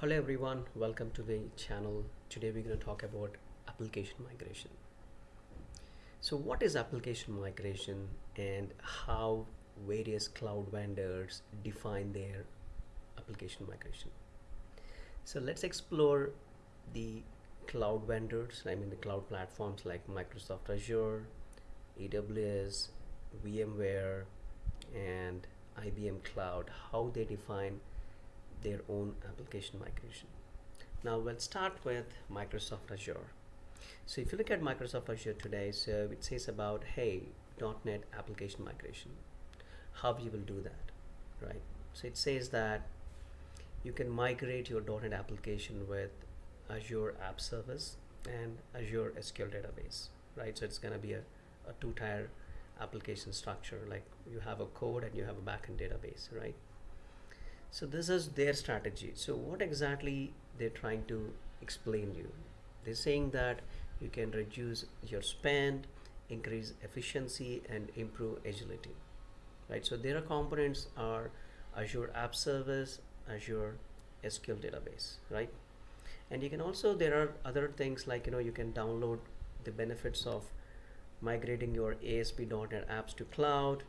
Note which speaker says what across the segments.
Speaker 1: Hello everyone, welcome to the channel. Today we're going to talk about application migration. So what is application migration and how various cloud vendors define their application migration? So let's explore the cloud vendors, I mean the cloud platforms like Microsoft Azure, AWS, VMware, and IBM Cloud, how they define their own application migration. Now let's start with Microsoft Azure. So if you look at Microsoft Azure today, so it says about, hey, .NET application migration, how you will do that, right? So it says that you can migrate your .NET application with Azure App Service and Azure SQL Database, right? So it's going to be a, a two-tier application structure, like you have a code and you have a backend database, right? So this is their strategy. So what exactly they're trying to explain you? They're saying that you can reduce your spend, increase efficiency, and improve agility, right? So their components are Azure App Service, Azure SQL Database, right? And you can also, there are other things like, you know, you can download the benefits of migrating your ASP.NET apps to cloud,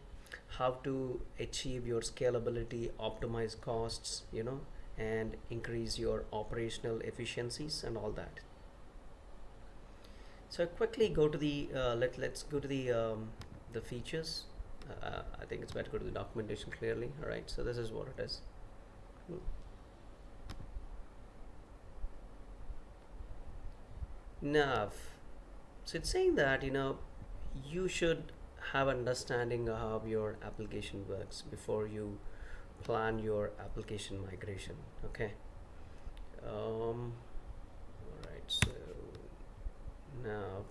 Speaker 1: how to achieve your scalability, optimize costs, you know, and increase your operational efficiencies and all that. So quickly go to the uh, let let's go to the um, the features. Uh, I think it's better to go to the documentation clearly. All right. So this is what it is. Hmm. Nav. So it's saying that you know you should have understanding of how your application works before you plan your application migration okay? Um, all right so now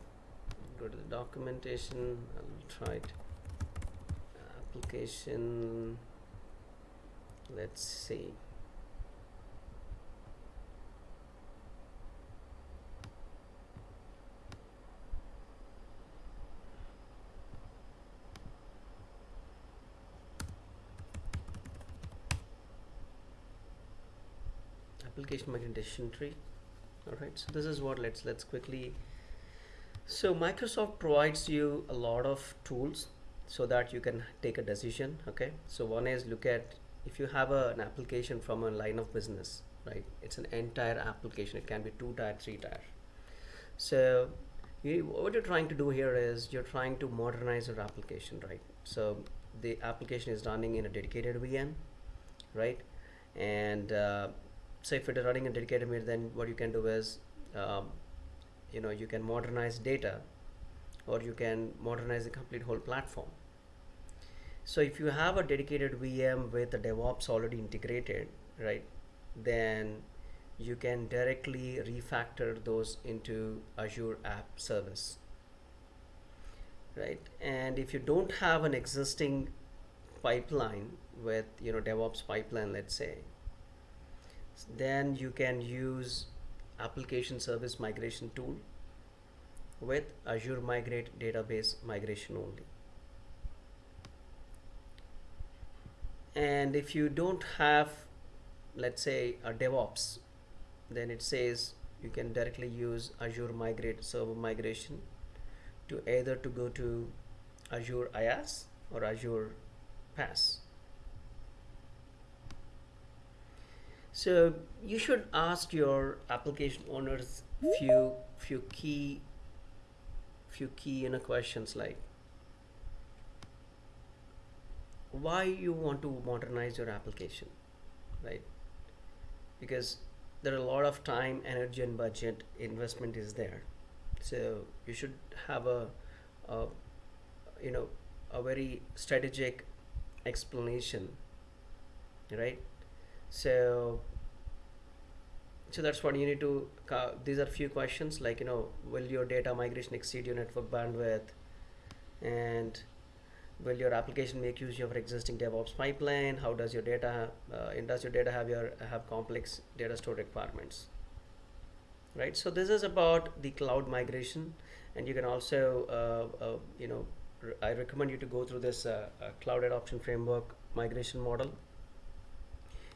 Speaker 1: go to the documentation I'll try it. Application let's see application migration tree. All right so this is what let's let's quickly so Microsoft provides you a lot of tools so that you can take a decision okay? So one is look at if you have a, an application from a line of business right? It's an entire application it can be two tier three tier. So you, what you're trying to do here is you're trying to modernize your application right? So the application is running in a dedicated VM right? And uh, so if it is running a dedicated mirror then what you can do is um, you know you can modernize data or you can modernize the complete whole platform. So if you have a dedicated VM with the DevOps already integrated right then you can directly refactor those into Azure App Service right? And if you don't have an existing pipeline with you know DevOps pipeline let's say then you can use application service migration tool with Azure Migrate database migration only. And if you don't have, let's say, a DevOps, then it says you can directly use Azure Migrate server migration to either to go to Azure IaaS or Azure PaaS. So you should ask your application owners few few key few key you know questions like why you want to modernize your application, right? Because there are a lot of time, energy, and budget investment is there. So you should have a, a you know a very strategic explanation, right? So so that's what you need to uh, these are few questions like you know will your data migration exceed your network bandwidth? And will your application make use of your existing DevOps pipeline? How does your data uh, does your data have your have complex data store requirements? Right? So this is about the cloud migration and you can also uh, uh you know I recommend you to go through this uh, uh, cloud adoption framework migration model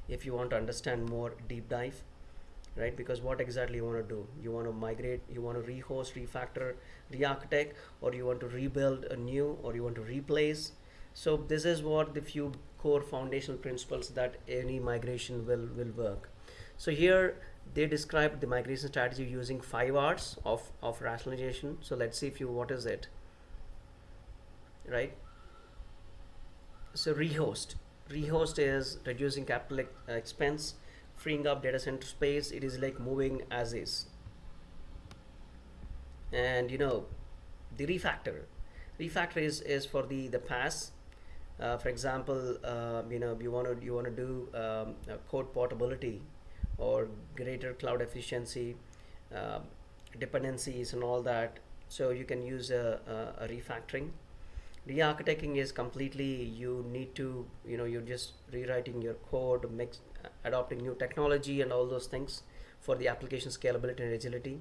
Speaker 1: if you want to understand more deep dive right? Because what exactly you want to do? You want to migrate you want to rehost refactor re-architect or you want to rebuild a new or you want to replace? So this is what the few core foundational principles that any migration will will work. So here they describe the migration strategy using five R's of, of rationalization. So let's see if you, what is it, right? So rehost, rehost is reducing capital uh, expense, freeing up data center space. It is like moving as is. And you know, the refactor, refactor is, is for the, the PaaS. Uh, for example, uh, you know, you want to, you want to do um, code portability or greater cloud efficiency, uh, dependencies and all that. So you can use a, a, a refactoring. Re-architecting is completely you need to you know you're just rewriting your code, mix, adopting new technology and all those things for the application scalability and agility.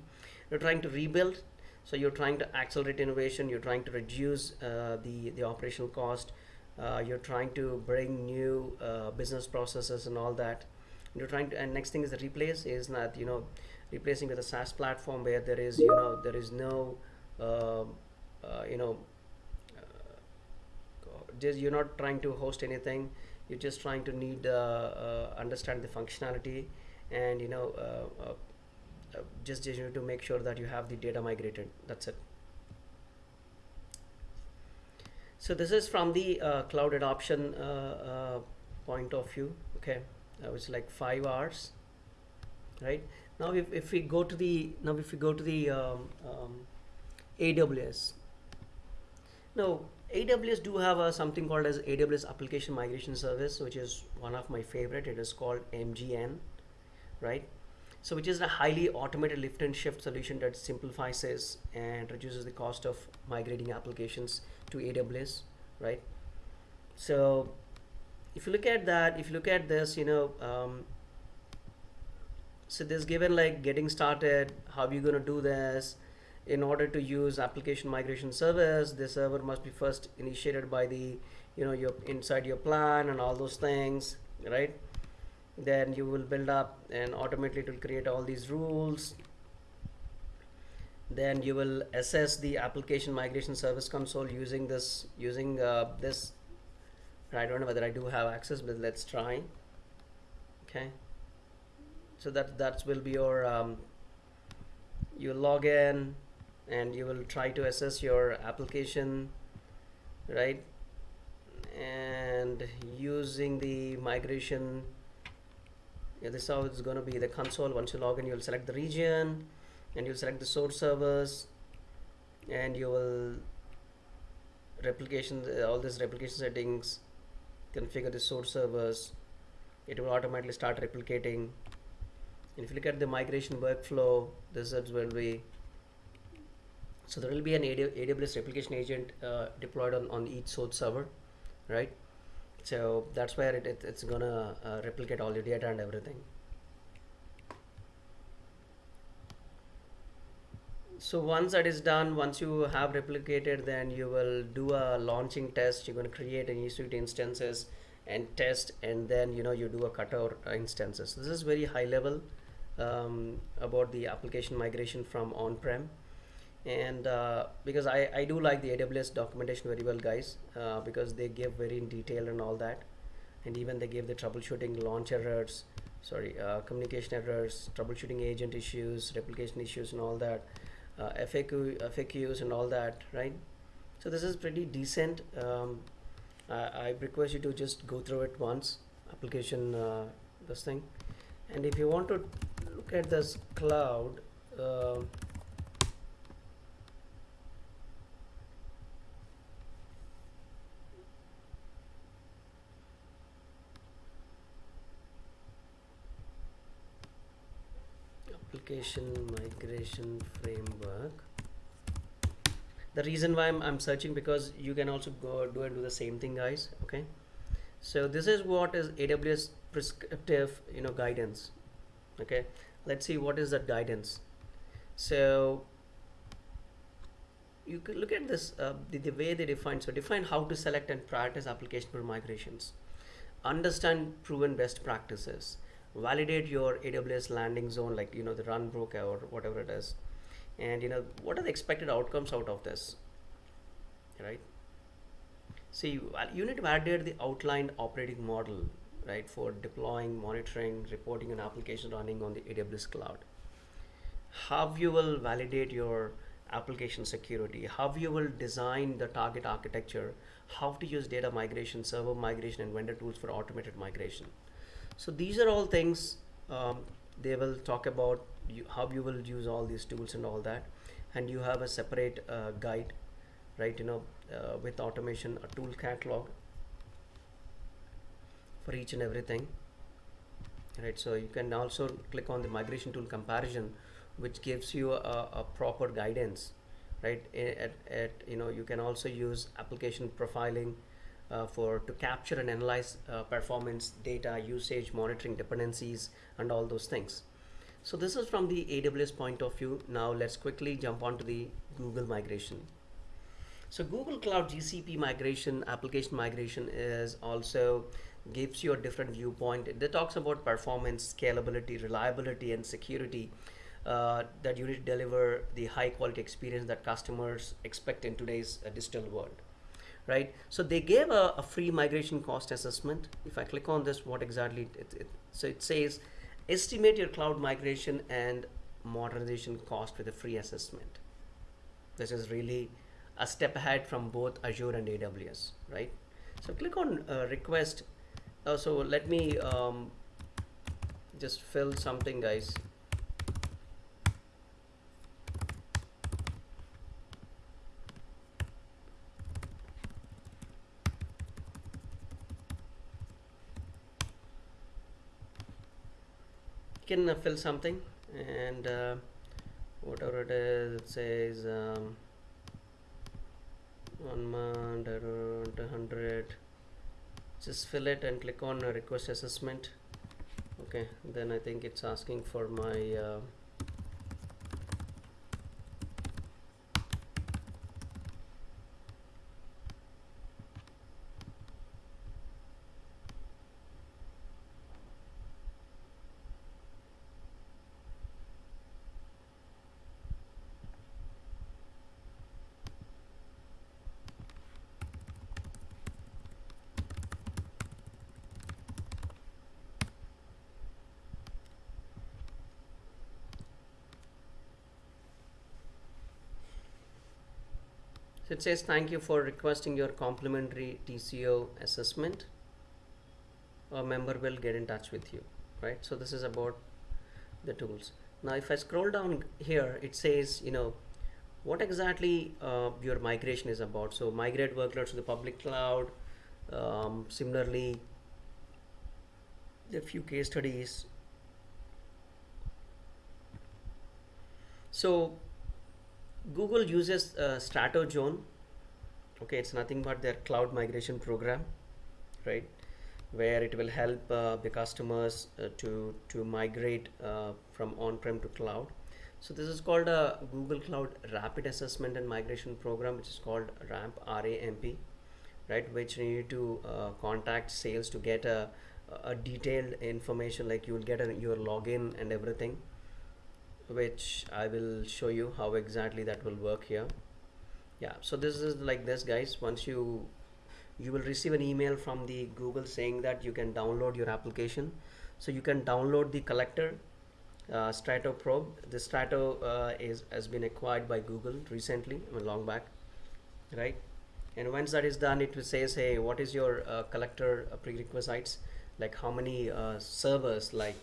Speaker 1: You're trying to rebuild, so you're trying to accelerate innovation. You're trying to reduce uh, the the operational cost. Uh, you're trying to bring new uh, business processes and all that you're trying to and next thing is the replace is not you know replacing with a SaaS platform where there is you know there is no uh, uh, you know just you're not trying to host anything. You're just trying to need uh, uh, understand the functionality and you know uh, just, just to make sure that you have the data migrated. That's it. So this is from the cloud adoption point of view okay? Uh, which is like five R's right? Now if, if we go to the now if we go to the um, um, AWS now AWS do have a, something called as AWS application migration service which is one of my favorite. It is called MGN right? So which is a highly automated lift and shift solution that simplifies and reduces the cost of migrating applications to AWS right? So if you look at that if you look at this you know um, so this given like getting started how are you going to do this in order to use application migration service the server must be first initiated by the you know your inside your plan and all those things right? Then you will build up and automatically it will create all these rules. Then you will assess the application migration service console using this using uh, this. I don't know whether I do have access but let's try. Okay. So that that will be your um, you log in and you will try to assess your application right? And using the migration yeah, this is how it's going to be the console once you log in you'll select the region and you'll select the source servers and you will replication all these replication settings configure the source servers. It will automatically start replicating. If you look at the migration workflow this is will be so there will be an AWS replication agent uh, deployed on, on each source server right? So that's where it, it it's gonna uh, replicate all your data and everything. So once that is done once you have replicated then you will do a launching test. You're to create an EC2 instances and test and then you know you do a cutover instances. This is very high level um, about the application migration from on-prem and uh, because I, I do like the AWS documentation very well guys uh, because they give very in detail and all that and even they give the troubleshooting launch errors sorry uh, communication errors troubleshooting agent issues replication issues and all that uh, FAQ, FAQs and all that, right? So this is pretty decent. Um, I, I, request you to just go through it once, application, uh, this thing. And if you want to look at this cloud, application migration framework. The reason why I'm, I'm searching because you can also go do and do the same thing guys okay? So this is what is AWS prescriptive you know guidance okay? Let's see what is that guidance. So you could look at this uh, the, the way they define so define how to select and prioritize application for migrations. Understand proven best practices validate your AWS landing zone, like you know the runbook or whatever it is, and you know what are the expected outcomes out of this, right? See, you, you need to validate the outlined operating model, right, for deploying, monitoring, reporting, and application running on the AWS cloud. How you will validate your application security, how you will design the target architecture, how to use data migration, server migration, and vendor tools for automated migration. So these are all things um, they will talk about you, how you will use all these tools and all that. And you have a separate uh, guide, right? You know, uh, with automation, a tool catalog for each and everything. Right, so you can also click on the migration tool comparison which gives you a, a proper guidance right at, at you know you can also use application profiling uh, for to capture and analyze uh, performance data usage monitoring dependencies and all those things. So this is from the AWS point of view. Now let's quickly jump on to the Google migration. So Google Cloud GCP migration application migration is also gives you a different viewpoint. It talks about performance scalability reliability and security uh, that you need to deliver the high quality experience that customers expect in today's uh, digital world right? So they gave a, a, free migration cost assessment. If i click on this what exactly it, it, so it says estimate your cloud migration and modernization cost with a free assessment. This is really a step ahead from both azure and aws right? So click on uh, request. Uh, so let me um, just fill something guys can uh, fill something. And uh, whatever it is it says um, one month around 100 just fill it and click on request assessment. Okay then I think it's asking for my So it says thank you for requesting your complimentary TCO assessment. A member will get in touch with you, right? So this is about the tools. Now if I scroll down here, it says, you know, what exactly uh, your migration is about. So migrate workloads to the public cloud. Um, similarly, a few case studies. So Google uses uh, StratoZone. Okay, it's nothing but their cloud migration program, right? Where it will help uh, the customers uh, to to migrate uh, from on-prem to cloud. So this is called a Google Cloud Rapid Assessment and Migration Program, which is called RAMP RAMP, right? Which you need to uh, contact sales to get a, a detailed information, like you will get a, your login and everything which I will show you how exactly that will work here. Yeah so this is like this guys. Once you you will receive an email from the Google saying that you can download your application. So you can download the collector uh, Strato probe. The Strato uh, is has been acquired by Google recently long back right? And once that is done it will say hey what is your uh, collector prerequisites? Like how many uh, servers like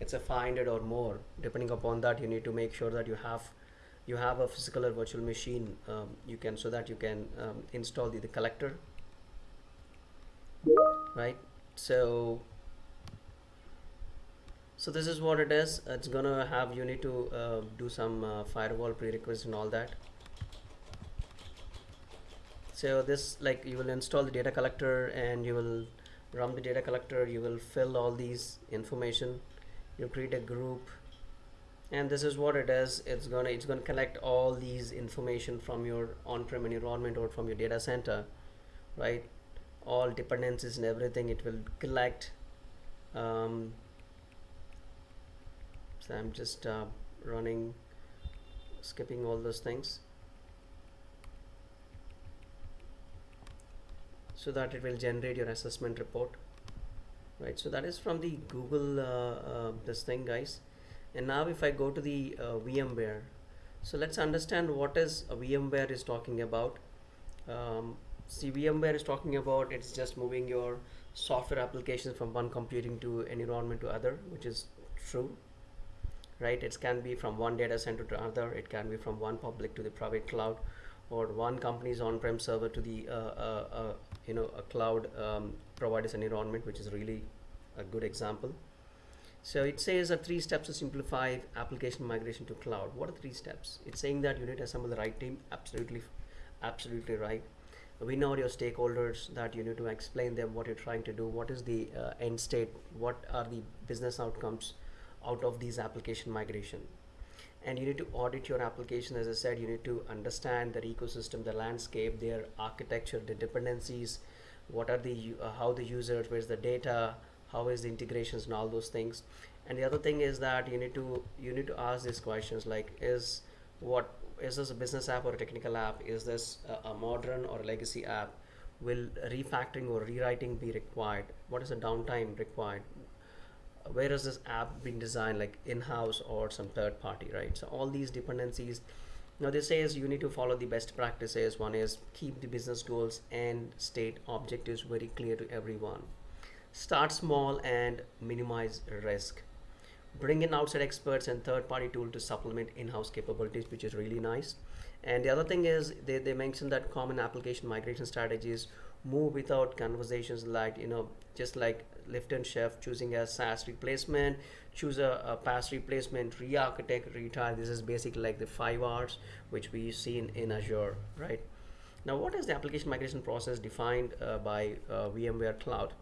Speaker 1: it's a 500 or more. Depending upon that you need to make sure that you have you have a physical or virtual machine um, you can so that you can um, install the, the collector. Right? So so this is what it is. It's gonna have you need to uh, do some uh, firewall prerequisites and all that. So this like you will install the data collector and you will run the data collector. You will fill all these information you create a group and this is what it is. It's gonna it's gonna collect all these information from your on-prem environment or from your data center right? All dependencies and everything it will collect um, so I'm just uh, running skipping all those things. So that it will generate your assessment report right so that is from the Google uh, uh, this thing guys. And now if I go to the uh, VMware so let's understand what is VMware is talking about. Um, see VMware is talking about it's just moving your software applications from one computing to environment to other which is true. Right it can be from one data center to another it can be from one public to the private cloud or one company's on-prem server to the uh, uh, uh, you know a cloud um, provider's an environment which is really a good example. So it says that three steps to simplify application migration to cloud. What are three steps? It's saying that you need to assemble the right team. Absolutely absolutely right. We know your stakeholders that you need to explain them what you're trying to do. What is the uh, end state? What are the business outcomes out of these application migration and you need to audit your application. As i said you need to understand their ecosystem the landscape their architecture the dependencies what are the uh, how the users where's the data how is the integrations and all those things. And the other thing is that you need to you need to ask these questions like is what is this a business app or a technical app? Is this a, a modern or a legacy app? Will refactoring or rewriting be required? What is the downtime required where is this app being designed like in-house or some third party right? So all these dependencies now this says you need to follow the best practices. One is keep the business goals and state objectives very clear to everyone. Start small and minimize risk. Bring in outside experts and third party tool to supplement in-house capabilities which is really nice. And the other thing is they, they mentioned that common application migration strategies move without conversations like you know just like lift and shift choosing a SaaS replacement choose a, a PaaS replacement re-architect retire this is basically like the five R's which we see in, in Azure right now what is the application migration process defined uh, by uh, VMware Cloud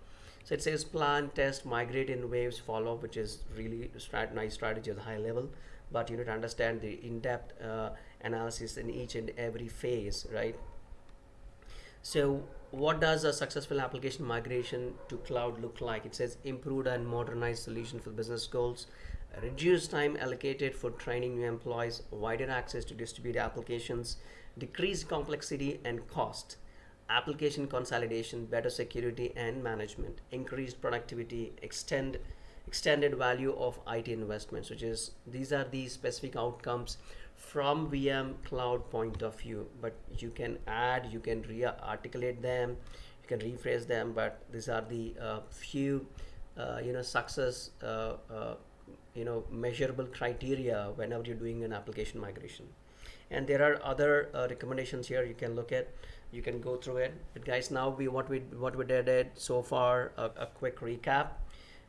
Speaker 1: so it says plan, test, migrate in waves, follow, which is really strat nice strategy at the high level. But you need to understand the in-depth uh, analysis in each and every phase, right? So what does a successful application migration to cloud look like? It says improved and modernized solution for business goals, reduced time allocated for training new employees, wider access to distributed applications, decreased complexity and cost, application consolidation, better security and management, increased productivity, extend extended value of IT investments, which is these are the specific outcomes from VM cloud point of view. But you can add, you can re-articulate them, you can rephrase them, but these are the uh, few uh, you know success uh, uh you know measurable criteria whenever you're doing an application migration. And there are other uh, recommendations here you can look at you can go through it. But guys now we what we what we did so far a, a quick recap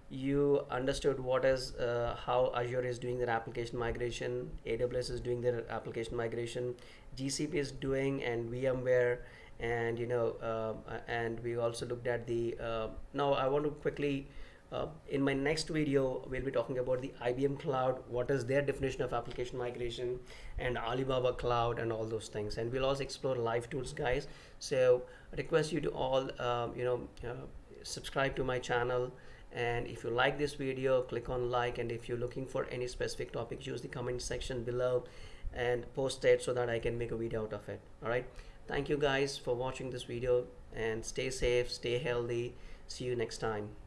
Speaker 1: you understood what is uh, how Azure is doing their application migration AWS is doing their application migration GCP is doing and VMware and you know uh, and we also looked at the uh, now I want to quickly uh, in my next video, we'll be talking about the IBM Cloud, what is their definition of application migration, and Alibaba Cloud, and all those things. And we'll also explore live tools, guys. So I request you to all, um, you know, uh, subscribe to my channel. And if you like this video, click on like. And if you're looking for any specific topic, use the comment section below and post it so that I can make a video out of it. All right. Thank you guys for watching this video and stay safe, stay healthy. See you next time.